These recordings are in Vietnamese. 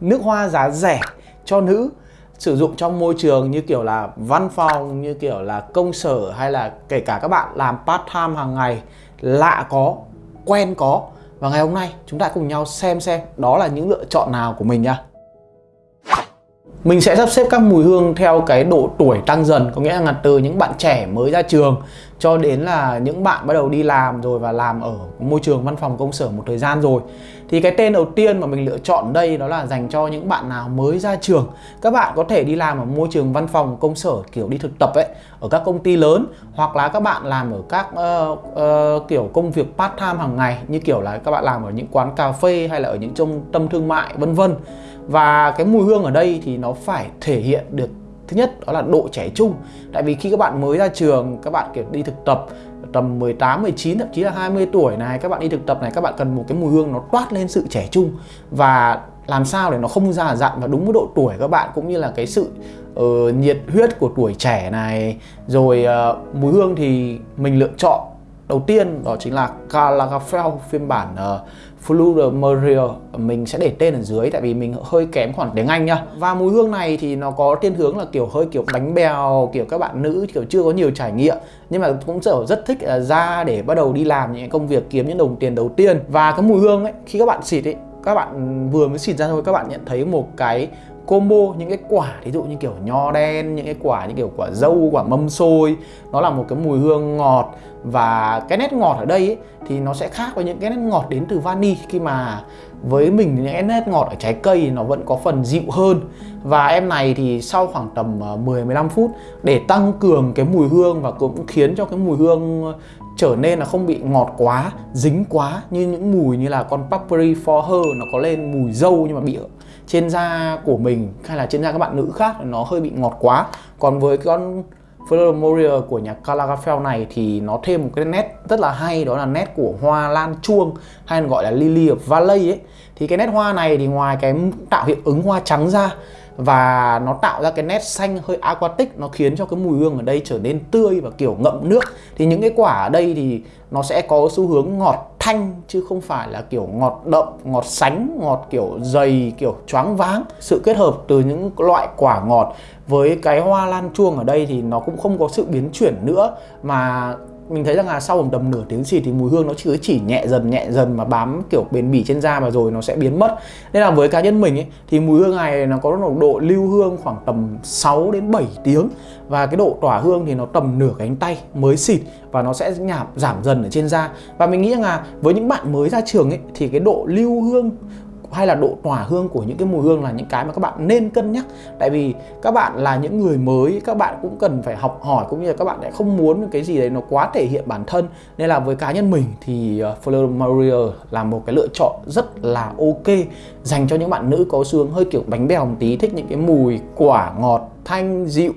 nước hoa giá rẻ cho nữ sử dụng trong môi trường như kiểu là văn phòng, như kiểu là công sở hay là kể cả các bạn làm part time hàng ngày lạ có, quen có. Và ngày hôm nay chúng ta cùng nhau xem xem đó là những lựa chọn nào của mình nha mình sẽ sắp xếp các mùi hương theo cái độ tuổi tăng dần có nghĩa là từ những bạn trẻ mới ra trường cho đến là những bạn bắt đầu đi làm rồi và làm ở môi trường văn phòng công sở một thời gian rồi thì cái tên đầu tiên mà mình lựa chọn đây đó là dành cho những bạn nào mới ra trường. Các bạn có thể đi làm ở môi trường văn phòng công sở kiểu đi thực tập ấy ở các công ty lớn hoặc là các bạn làm ở các uh, uh, kiểu công việc part time hàng ngày như kiểu là các bạn làm ở những quán cà phê hay là ở những trung tâm thương mại vân vân. Và cái mùi hương ở đây thì nó phải thể hiện được thứ nhất đó là độ trẻ trung. Tại vì khi các bạn mới ra trường các bạn kiểu đi thực tập tầm 18, 19 thậm chí là 20 tuổi này các bạn đi thực tập này các bạn cần một cái mùi hương nó toát lên sự trẻ trung và làm sao để nó không già dặn và đúng với độ tuổi các bạn cũng như là cái sự uh, nhiệt huyết của tuổi trẻ này. Rồi uh, mùi hương thì mình lựa chọn đầu tiên đó chính là Karl Lagerfeld phiên bản ờ, uh, Fluid mình sẽ để tên ở dưới tại vì mình hơi kém khoản tiếng Anh nhá. Và mùi hương này thì nó có thiên hướng là kiểu hơi kiểu bánh bèo kiểu các bạn nữ kiểu chưa có nhiều trải nghiệm. Nhưng mà cũng rất rất thích uh, ra để bắt đầu đi làm những công việc kiếm những đồng tiền đầu tiên. Và cái mùi hương ấy khi các bạn xịt ấy các bạn vừa mới xịt ra thôi các bạn nhận thấy một cái combo những cái quả ví dụ như kiểu nho đen những cái quả như kiểu quả dâu quả mâm xôi nó là một cái mùi hương ngọt. Và cái nét ngọt ở đây ấy, thì nó sẽ khác với những cái nét ngọt đến từ vani. Khi mà với mình những cái nét ngọt ở trái cây nó vẫn có phần dịu hơn. Và em này thì sau khoảng tầm ờ, 10-15 phút để tăng cường cái mùi hương và cũng khiến cho cái mùi hương ờ, trở nên là không bị ngọt quá, dính quá như những mùi như là con Papri for Her nó có lên mùi dâu nhưng mà bị trên da của mình hay là trên da các bạn nữ khác nó hơi bị ngọt quá. Còn với con Fleur Moria của nhà Karl Lagerfeld này thì nó thêm một cái nét rất là hay, đó là nét của hoa lan chuông hay gọi là Lily of Valley ấy thì cái nét hoa này thì ngoài cái tạo hiệu ứng hoa trắng ra và nó tạo ra cái nét xanh hơi aquatic, nó khiến cho cái mùi hương ở đây trở nên tươi và kiểu ngậm nước, thì những cái quả ở đây thì nó sẽ có xu hướng ngọt thanh chứ không phải là kiểu ngọt đậm, ngọt sánh, ngọt kiểu dày, kiểu choáng váng. Sự kết hợp từ những loại quả ngọt với cái hoa lan chuông ở đây thì nó cũng không có sự biến chuyển nữa mà mình thấy rằng là sau một tầm nửa tiếng xịt thì mùi hương nó chỉ chỉ nhẹ dần nhẹ dần mà bám kiểu bền bỉ trên da và rồi nó sẽ biến mất. Nên là với cá nhân mình ấy, thì mùi hương này nó có nồng độ lưu hương khoảng tầm 6 đến 7 tiếng. Và cái độ tỏa hương thì nó tầm nửa cánh tay mới xịt và nó sẽ nhảm, giảm dần ở trên da. Và mình nghĩ rằng là với những bạn mới ra trường ấy, thì cái độ lưu hương hay là độ tỏa hương của những cái mùi hương là những cái mà các bạn nên cân nhắc. Tại vì các bạn là những người mới, các bạn cũng cần phải học hỏi, cũng như là các bạn lại không muốn cái gì đấy nó quá thể hiện bản thân. Nên là với cá nhân mình thì ờ, Fleur Maria là một cái lựa chọn rất là ok, dành cho những bạn nữ có xương hơi kiểu bánh bèo một tí, thích những cái mùi quả ngọt, thanh, dịu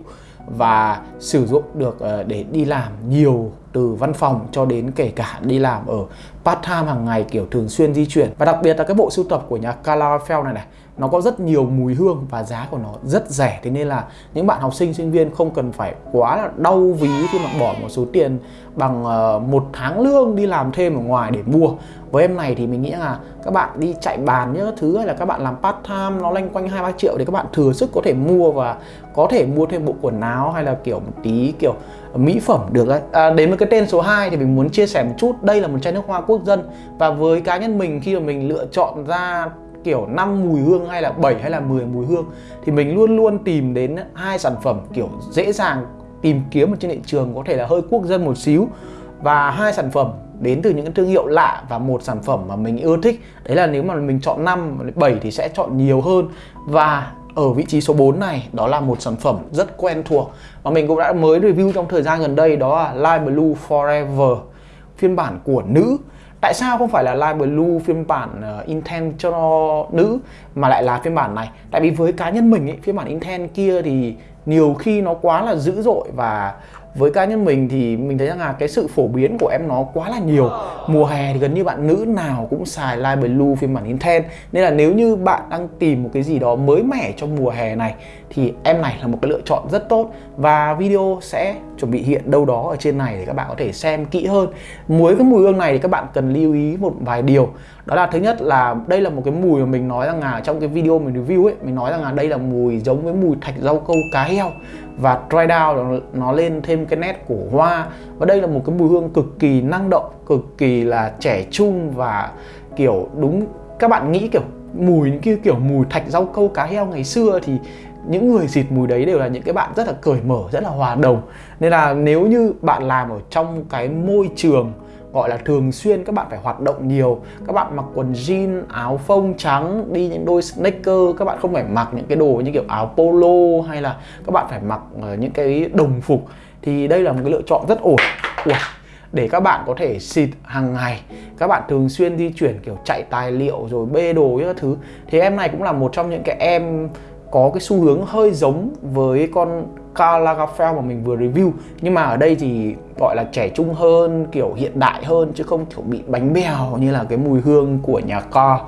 và sử dụng được ờ, để đi làm nhiều từ văn phòng cho đến kể cả đi làm ở part time hàng ngày kiểu thường xuyên di chuyển. Và đặc biệt là cái bộ sưu tập của nhà Karl Lagerfeld này này nó có rất nhiều mùi hương và giá của nó rất rẻ. Thế nên là những bạn học sinh sinh viên không cần phải quá là đau ví khi mà bỏ một số tiền bằng ờ, một tháng lương đi làm thêm ở ngoài để mua. Với em này thì mình nghĩ là các bạn đi chạy bàn nhớ thứ hay là các bạn làm part time nó lanh quanh hai ba triệu thì các bạn thừa sức có thể mua và có thể mua thêm bộ quần áo hay là kiểu một tí kiểu mỹ phẩm được đấy. À, đến với cái tên số 2 thì mình muốn chia sẻ một chút. Đây là một chai nước hoa quốc dân và với cá nhân mình khi mà mình lựa chọn ra kiểu 5 mùi hương hay là 7 hay là 10 mùi hương, thì mình luôn luôn tìm đến hai sản phẩm kiểu dễ dàng tìm kiếm ở trên thị trường, có thể là hơi quốc dân một xíu. Và hai sản phẩm đến từ những cái thương hiệu lạ và một sản phẩm mà mình ưa thích. Đấy là nếu mà mình chọn 5 7 thì sẽ chọn nhiều hơn. Và ở vị trí số 4 này, đó là một sản phẩm rất quen thuộc. Mà mình cũng đã mới review trong thời gian gần đây, đó là Light Blue Forever phiên bản của nữ Tại sao không phải là Light Blue phiên bản uh, intent cho nữ mà lại là phiên bản này? Tại vì với cá nhân mình ấy, phiên bản intent kia thì nhiều khi nó quá là dữ dội và với cá nhân mình thì mình thấy rằng là cái sự phổ biến của em nó quá là nhiều. Mùa hè thì gần như bạn nữ nào cũng xài light blue phiên bản intense nên là nếu như bạn đang tìm một cái gì đó mới mẻ trong mùa hè này thì em này là một cái lựa chọn rất tốt. Và video sẽ chuẩn bị hiện đâu đó ở trên này để các bạn có thể xem kỹ hơn. Muối cái mùi hương này thì các bạn cần lưu ý một vài điều đó là thứ nhất là đây là một cái mùi mà mình nói rằng là trong cái video mình review ấy mình nói rằng là đây là mùi giống với mùi thạch rau câu cá heo và dry down nó, nó lên thêm cái nét của hoa. Và đây là một cái mùi hương cực kỳ năng động cực kỳ là trẻ trung và kiểu đúng các bạn nghĩ kiểu mùi những kia kiểu mùi thạch rau câu cá heo ngày xưa thì những người xịt mùi đấy đều là những cái bạn rất là cởi mở rất là hòa đồng. Nên là nếu như bạn làm ở trong cái môi trường gọi là thường xuyên các bạn phải hoạt động nhiều. Các bạn mặc quần jean áo phông trắng đi những đôi sneaker các bạn không phải mặc những cái đồ như kiểu áo polo hay là các bạn phải mặc ờ, những cái đồng phục. Thì đây là một cái lựa chọn rất ổn. Ủa, để các bạn có thể xịt hàng ngày các bạn thường xuyên di chuyển kiểu chạy tài liệu rồi bê đồ các thứ thì em này cũng là một trong những cái em có cái xu hướng hơi giống với con Karl Lagerfeld mà mình vừa review. Nhưng mà ở đây thì gọi là trẻ trung hơn kiểu hiện đại hơn chứ không kiểu bị bánh bèo như là cái mùi hương của nhà Karl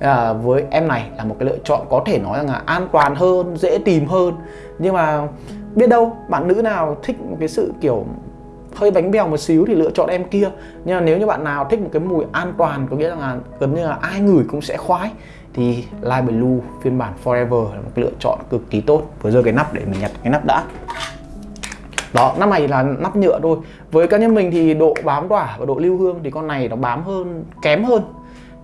à, với em này là một cái lựa chọn có thể nói rằng là an toàn hơn dễ tìm hơn. Nhưng mà biết đâu bạn nữ nào thích một cái sự kiểu hơi bánh bèo một xíu thì lựa chọn em kia. Nhưng mà nếu như bạn nào thích một cái mùi an toàn có nghĩa là gần như là ai ngửi cũng sẽ khoái thì Light Blue phiên bản Forever là một cái lựa chọn cực kỳ tốt. Vừa rơi cái nắp để mình nhặt cái nắp đã. Đó, nắp này là nắp nhựa thôi. Với cá nhân mình thì độ bám tỏa và độ lưu hương thì con này nó bám hơn, kém hơn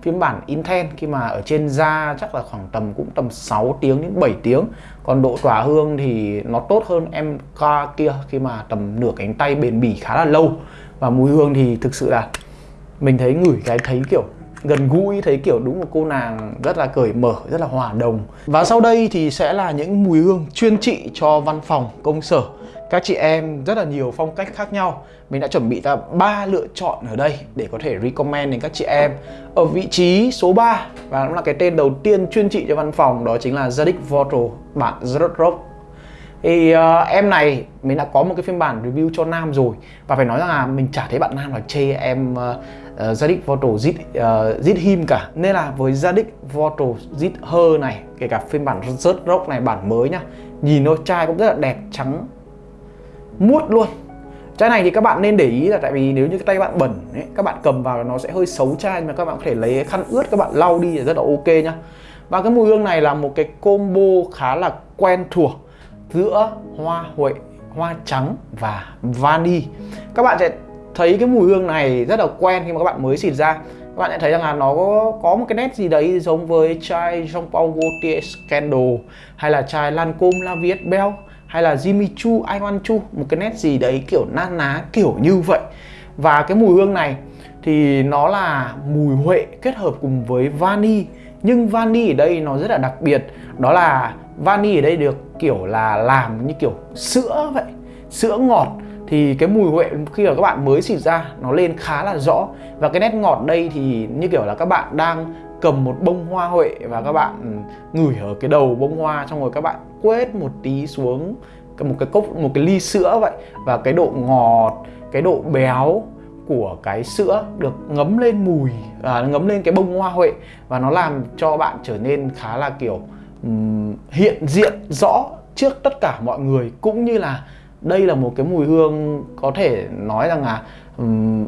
phiên bản Intense khi mà ở trên da chắc là khoảng tầm, cũng tầm 6 tiếng đến 7 tiếng. Còn độ tỏa hương thì nó tốt hơn em ca kia khi mà tầm nửa cánh tay bền bỉ khá là lâu. Và mùi hương thì thực sự là mình thấy ngửi cái thấy kiểu gần gũi thấy kiểu đúng một cô nàng rất là cởi mở rất là hòa đồng. Và sau đây thì sẽ là những mùi hương chuyên trị cho văn phòng công sở. Các chị em rất là nhiều phong cách khác nhau. Mình đã chuẩn bị ra ba lựa chọn ở đây để có thể recommend đến các chị em. Ở vị trí số 3 và cũng là cái tên đầu tiên chuyên trị cho văn phòng đó chính là Zadig Vortal bản Zrock thì uh, em này mình đã có một cái phiên bản review cho nam rồi. Và phải nói rằng là mình chả thấy bạn nam là chê em uh, uh, Zadig Voto zit uh, zit him cả. Nên là với Zadig Voto zit her này kể cả phiên bản rớt rock này bản mới nhá nhìn nó chai cũng rất là đẹp trắng muốt luôn. Chai này thì các bạn nên để ý là tại vì nếu như cái tay bạn bẩn ấy, các bạn cầm vào nó sẽ hơi xấu chai nhưng mà các bạn có thể lấy khăn ướt các bạn lau đi là rất là ok nhá. Và cái mùi hương này là một cái combo khá là quen thuộc giữa hoa huệ hoa trắng và vani. Các bạn sẽ thấy cái mùi hương này rất là quen khi mà các bạn mới xịt ra. Các bạn sẽ thấy rằng là nó có, có một cái nét gì đấy giống với chai Jean Paul Gaultier Scandal hay là chai Lancôme La Viet Belle hay là Jimmy Choo, I Want Choo một cái nét gì đấy kiểu na ná kiểu như vậy. Và cái mùi hương này thì nó là mùi huệ kết hợp cùng với vani. Nhưng vani ở đây nó rất là đặc biệt đó là vani ở đây được kiểu là làm như kiểu sữa vậy sữa ngọt thì cái mùi huệ khi mà các bạn mới xịt ra nó lên khá là rõ. Và cái nét ngọt đây thì như kiểu là các bạn đang cầm một bông hoa huệ và các bạn ừ, ngửi ở cái đầu bông hoa xong rồi các bạn quét một tí xuống một cái cốc một cái ly sữa vậy. Và cái độ ngọt cái độ béo của cái sữa được ngấm lên mùi à, ngấm lên cái bông hoa huệ và nó làm cho bạn trở nên khá là kiểu um, hiện diện rõ trước tất cả mọi người. Cũng như là đây là một cái mùi hương có thể nói rằng là um,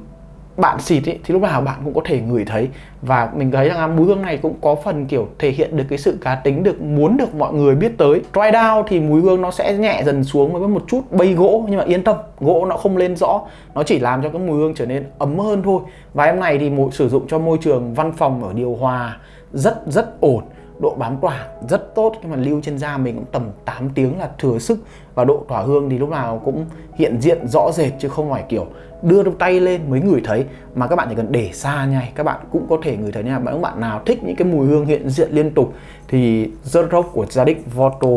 bạn xịt ý, thì lúc nào bạn cũng có thể ngửi thấy. Và mình thấy rằng mùi hương này cũng có phần kiểu thể hiện được cái sự cá tính được muốn được mọi người biết tới. Dry down thì mùi hương nó sẽ nhẹ dần xuống với một chút bay gỗ nhưng mà yên tâm gỗ nó không lên rõ. Nó chỉ làm cho cái mùi hương trở nên ấm hơn thôi. Và em này thì sử dụng cho môi trường văn phòng ở điều hòa rất rất ổn độ bám tỏa rất tốt, nhưng mà lưu trên da mình cũng tầm 8 tiếng là thừa sức và độ tỏa hương thì lúc nào cũng hiện diện rõ rệt chứ không phải kiểu đưa tay lên mới ngửi thấy. Mà các bạn chỉ cần để xa nhai các bạn cũng có thể ngửi thấy nha. Những bạn nào thích những cái mùi hương hiện diện liên tục thì Zerok của gia đình Voto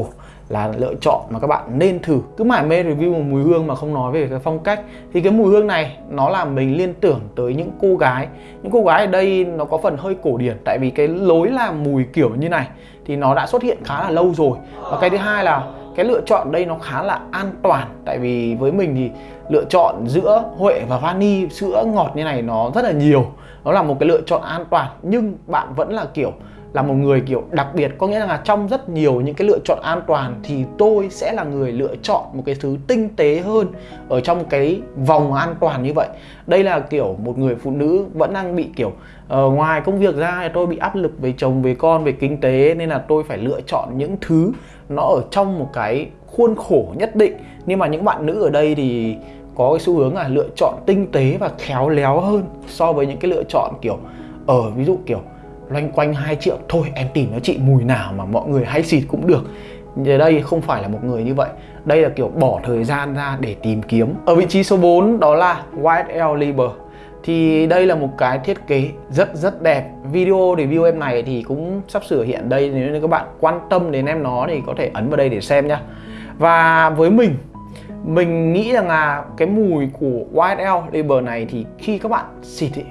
là lựa chọn mà các bạn nên thử. Cứ mải mê review một mùi hương mà không nói về cái phong cách. Thì cái mùi hương này, nó làm mình liên tưởng tới những cô gái. Những cô gái ở đây nó có phần hơi cổ điển, tại vì cái lối làm mùi kiểu như này thì nó đã xuất hiện khá là lâu rồi. Và cái thứ hai là cái lựa chọn đây nó khá là an toàn, tại vì với mình thì lựa chọn giữa huệ và vani, sữa ngọt như này nó rất là nhiều. Nó là một cái lựa chọn an toàn, nhưng bạn vẫn là kiểu là một người kiểu đặc biệt. Có nghĩa là trong rất nhiều những cái lựa chọn an toàn thì tôi sẽ là người lựa chọn một cái thứ tinh tế hơn ở trong cái vòng an toàn như vậy. Đây là kiểu một người phụ nữ vẫn đang bị kiểu uh, ngoài công việc ra thì tôi bị áp lực về chồng về con về kinh tế nên là tôi phải lựa chọn những thứ nó ở trong một cái khuôn khổ nhất định. Nhưng mà những bạn nữ ở đây thì có cái xu hướng là lựa chọn tinh tế và khéo léo hơn so với những cái lựa chọn kiểu ở ví dụ kiểu loanh quanh 2 triệu. Thôi em tìm cho chị mùi nào mà mọi người hay xịt cũng được. Giờ đây không phải là một người như vậy. Đây là kiểu bỏ thời gian ra để tìm kiếm. Ở vị trí số 4 đó là YSL Liber thì đây là một cái thiết kế rất rất đẹp. Video review em này thì cũng sắp sửa hiện đây nếu như các bạn quan tâm đến em nó thì có thể ấn vào đây để xem nhá. Và với mình mình nghĩ rằng là cái mùi của YSL Liber này thì khi các bạn xịt ấy,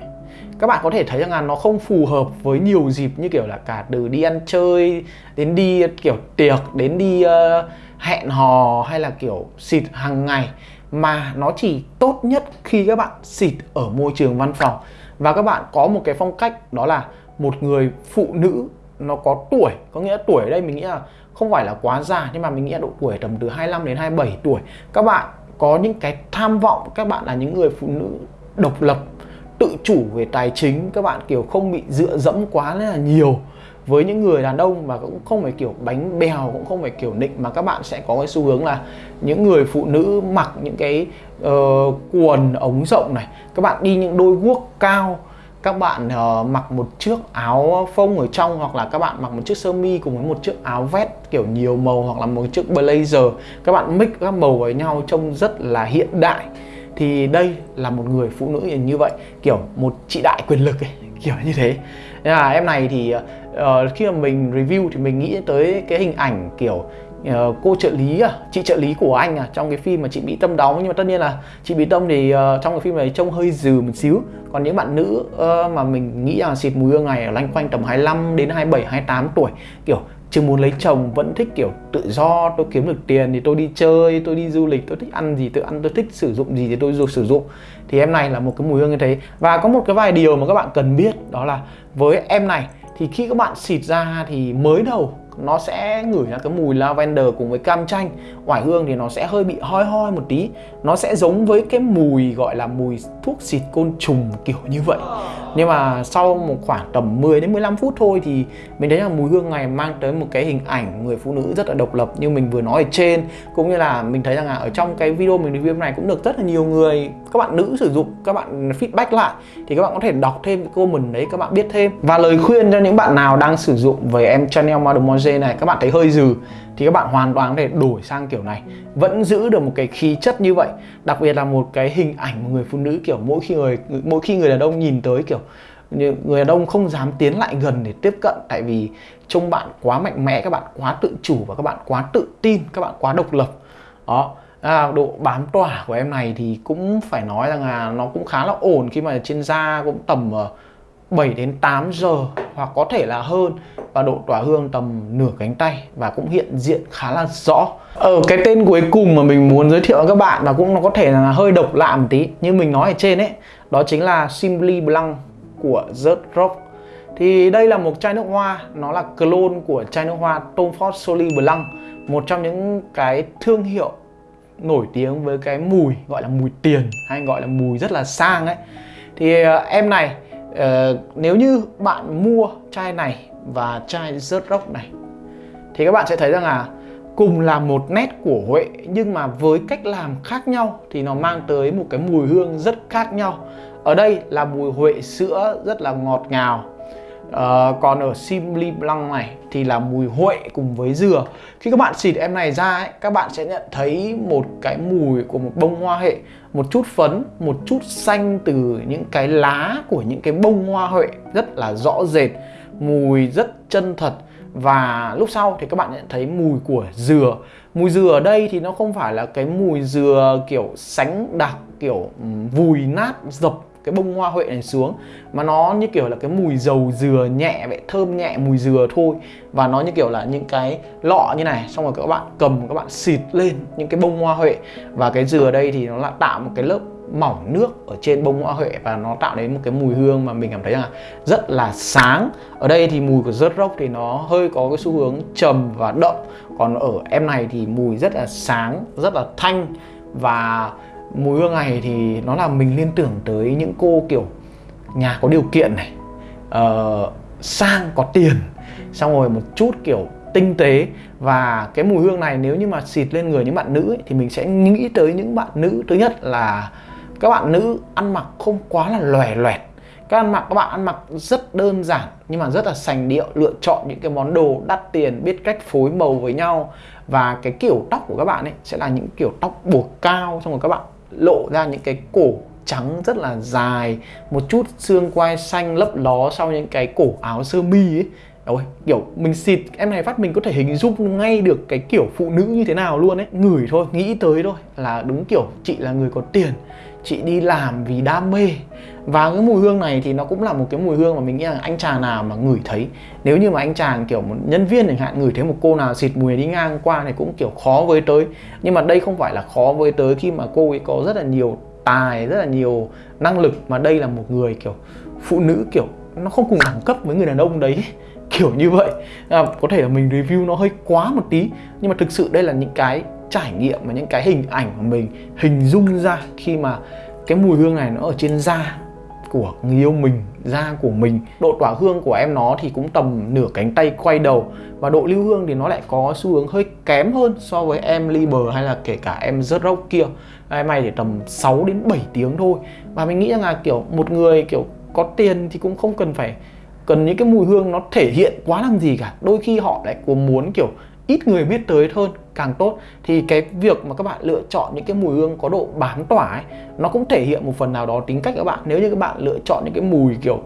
các bạn có thể thấy rằng là nó không phù hợp với nhiều dịp như kiểu là cả từ đi ăn chơi đến đi kiểu tiệc đến đi uh, hẹn hò hay là kiểu xịt hàng ngày mà nó chỉ tốt nhất khi các bạn xịt ở môi trường văn phòng. Và các bạn có một cái phong cách đó là một người phụ nữ nó có tuổi có nghĩa là tuổi ở đây mình nghĩ là không phải là quá già nhưng mà mình nghĩ là độ tuổi tầm từ 25 đến 27 tuổi. Các bạn có những cái tham vọng các bạn là những người phụ nữ độc lập tự chủ về tài chính các bạn kiểu không bị dựa dẫm quá là nhiều với những người đàn ông mà cũng không phải kiểu bánh bèo cũng không phải kiểu nịnh mà các bạn sẽ có cái xu hướng là những người phụ nữ mặc những cái uh, quần ống rộng này các bạn đi những đôi guốc cao các bạn uh, mặc một chiếc áo phông ở trong hoặc là các bạn mặc một chiếc sơ mi cùng với một chiếc áo vest kiểu nhiều màu hoặc là một chiếc blazer các bạn mix các màu với nhau trông rất là hiện đại thì đây là một người phụ nữ như vậy kiểu một chị đại quyền lực ấy, kiểu như thế. Nên là em này thì uh, khi mà mình review thì mình nghĩ tới cái hình ảnh kiểu uh, cô trợ lý à chị trợ lý của anh à trong cái phim mà chị bị tâm đóng. Nhưng mà tất nhiên là chị bị tâm thì uh, trong cái phim này trông hơi dừ một xíu. Còn những bạn nữ uh, mà mình nghĩ là xịt mùi hương này ở loanh quanh tầm 25 đến 27 28 tuổi kiểu chưa muốn lấy chồng vẫn thích, kiểu, tự do, tôi kiếm được tiền thì tôi đi chơi, tôi đi du lịch, tôi thích ăn gì tôi ăn, tôi thích sử dụng gì thì tôi dùng sử dụng. Thì em này là một cái mùi hương như thế. Và có một cái vài điều mà các bạn cần biết, đó là với em này thì khi các bạn xịt ra thì mới đầu nó sẽ ngửi ra cái mùi lavender cùng với cam chanh. Oải hương thì nó sẽ hơi bị hoi hoi một tí. Nó sẽ giống với cái mùi gọi là mùi thuốc xịt côn trùng kiểu như vậy. Nhưng mà sau một khoảng tầm 10 đến 15 phút thôi thì mình thấy là mùi hương này mang tới một cái hình ảnh người phụ nữ rất là độc lập như mình vừa nói ở trên. Cũng như là mình thấy rằng là ở trong cái video mình review này cũng được rất là nhiều người các bạn nữ sử dụng, các bạn feedback lại, thì các bạn có thể đọc thêm cái comment đấy, các bạn biết thêm. Và lời khuyên cho những bạn nào đang sử dụng về em Chanel Mademoiselle này, các bạn thấy hơi dừ, thì các bạn hoàn toàn có thể đổi sang kiểu này. Vẫn giữ được một cái khí chất như vậy, đặc biệt là một cái hình ảnh một người phụ nữ kiểu mỗi khi người, mỗi khi người đàn ông nhìn tới kiểu người đàn ông không dám tiến lại gần để tiếp cận, tại vì trông bạn quá mạnh mẽ, các bạn quá tự chủ và các bạn quá tự tin, các bạn quá độc lập. Đó à, độ bám tỏa của em này thì cũng phải nói rằng là nó cũng khá là ổn khi mà trên da cũng tầm ờ, 7 đến 8 giờ hoặc có thể là hơn. Và độ tỏa hương tầm nửa cánh tay và cũng hiện diện khá là rõ. Ở cái tên cuối cùng mà mình muốn giới thiệu với các bạn và cũng nó có thể là hơi độc lạ một tí như mình nói ở trên ấy đó chính là Simply Blanc của The Rock thì đây là một chai nước hoa nó là clone của chai nước hoa Tom Ford Soli Blanc một trong những cái thương hiệu nổi tiếng với cái mùi gọi là mùi tiền hay gọi là mùi rất là sang ấy. Thì uh, em này uh, nếu như bạn mua chai này và chai rớt rốc này thì các bạn sẽ thấy rằng là cùng là một nét của Huệ nhưng mà với cách làm khác nhau thì nó mang tới một cái mùi hương rất khác nhau. Ở đây là mùi Huệ sữa rất là ngọt ngào à, còn ở Simply Blanc này thì là mùi huệ cùng với dừa. Khi các bạn xịt em này ra ấy, các bạn sẽ nhận thấy một cái mùi của một bông hoa hệ Một chút phấn, một chút xanh từ những cái lá của những cái bông hoa huệ rất là rõ rệt Mùi rất chân thật. Và lúc sau thì các bạn nhận thấy mùi của dừa. Mùi dừa ở đây thì nó không phải là cái mùi dừa kiểu sánh đặc kiểu vùi nát dập cái bông hoa huệ này xuống, mà nó như kiểu là cái mùi dầu dừa nhẹ, vậy thơm nhẹ mùi dừa thôi. Và nó như kiểu là những cái lọ như này, xong rồi các bạn cầm, các bạn xịt lên những cái bông hoa huệ. Và cái dừa đây thì nó là tạo một cái lớp mỏng nước ở trên bông hoa huệ và nó tạo đến một cái mùi hương mà mình cảm thấy là rất là sáng. Ở đây thì mùi của rớt rốc thì nó hơi có cái xu hướng trầm và đậm. Còn ở em này thì mùi rất là sáng, rất là thanh. Và mùi hương này thì nó làm mình liên tưởng tới những cô kiểu nhà có điều kiện này. Uh, sang có tiền xong rồi một chút kiểu tinh tế. Và cái mùi hương này nếu như mà xịt lên người những bạn nữ ấy, thì mình sẽ nghĩ tới những bạn nữ. Thứ nhất là các bạn nữ ăn mặc không quá là lòe loẹt. Các ăn mặc các bạn ăn mặc rất đơn giản nhưng mà rất là sành điệu lựa chọn những cái món đồ đắt tiền biết cách phối màu với nhau. Và cái kiểu tóc của các bạn ấy sẽ là những kiểu tóc buộc cao xong rồi các bạn lộ ra những cái cổ trắng rất là dài một chút xương quai xanh lấp ló sau những cái cổ áo sơ mi ấy. Ôi, kiểu mình xịt em này phát mình có thể hình dung ngay được cái kiểu phụ nữ như thế nào luôn ấy. Ngửi thôi, nghĩ tới thôi là đúng kiểu chị là người có tiền. Chị đi làm vì đam mê. Và cái mùi hương này thì nó cũng là một cái mùi hương mà mình nghĩ là anh chàng nào mà ngửi thấy. Nếu như mà anh chàng kiểu một nhân viên chẳng hạn ngửi thấy một cô nào xịt mùi đi ngang qua này cũng kiểu khó với tới. Nhưng mà đây không phải là khó với tới khi mà cô ấy có rất là nhiều tài, rất là nhiều năng lực Mà đây là một người kiểu phụ nữ kiểu nó không cùng đẳng cấp với người đàn ông đấy kiểu như vậy. À, có thể là mình review nó hơi quá một tí nhưng mà thực sự đây là những cái trải nghiệm và những cái hình ảnh mà mình hình dung ra khi mà cái mùi hương này nó ở trên da của người yêu mình, da của mình. Độ tỏa hương của em nó thì cũng tầm nửa cánh tay quay đầu và độ lưu hương thì nó lại có xu hướng hơi kém hơn so với em Liber hay là kể cả em rớt rốc kia. Em này thì tầm 6 đến 7 tiếng thôi. Và mình nghĩ rằng là, kiểu, một người, kiểu, có tiền thì cũng không cần phải cần những cái mùi hương nó thể hiện quá làm gì cả. Đôi khi họ lại có muốn, kiểu, ít người biết tới hơn càng tốt thì cái việc mà các bạn lựa chọn những cái mùi hương có độ bám tỏa ấy nó cũng thể hiện một phần nào đó tính cách các bạn. Nếu như các bạn lựa chọn những cái mùi kiểu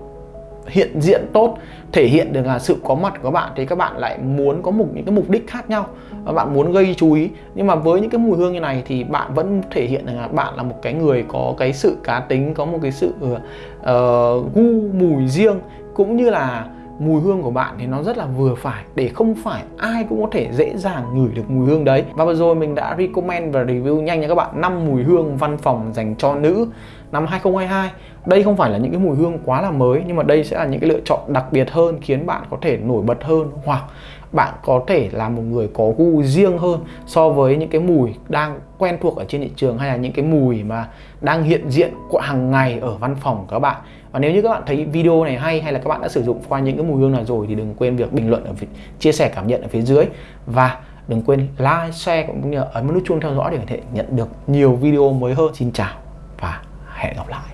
hiện diện tốt thể hiện được là sự có mặt của các bạn thì các bạn lại muốn có một những cái mục đích khác nhau và bạn muốn gây chú ý. Nhưng mà với những cái mùi hương như này thì bạn vẫn thể hiện là bạn là một cái người có cái sự cá tính có một cái sự uh, gu mùi riêng cũng như là mùi hương của bạn thì nó rất là vừa phải, để không phải ai cũng có thể dễ dàng ngửi được mùi hương đấy. Và vừa rồi mình đã recommend và review nhanh cho các bạn 5 mùi hương văn phòng dành cho nữ năm 2022 đây không phải là những cái mùi hương quá là mới, nhưng mà đây sẽ là những cái lựa chọn đặc biệt hơn, khiến bạn có thể nổi bật hơn, hoặc bạn có thể là một người có gu riêng hơn so với những cái mùi đang quen thuộc ở trên thị trường, hay là những cái mùi mà đang hiện diện hàng ngày ở văn phòng của các bạn và nếu như các bạn thấy video này hay hay là các bạn đã sử dụng qua những cái mùi hương nào rồi thì đừng quên việc bình luận ở phía, chia sẻ cảm nhận ở phía dưới và đừng quên like, share cũng như ấn nút chuông theo dõi để có thể nhận được nhiều video mới hơn. Xin chào và hẹn gặp lại.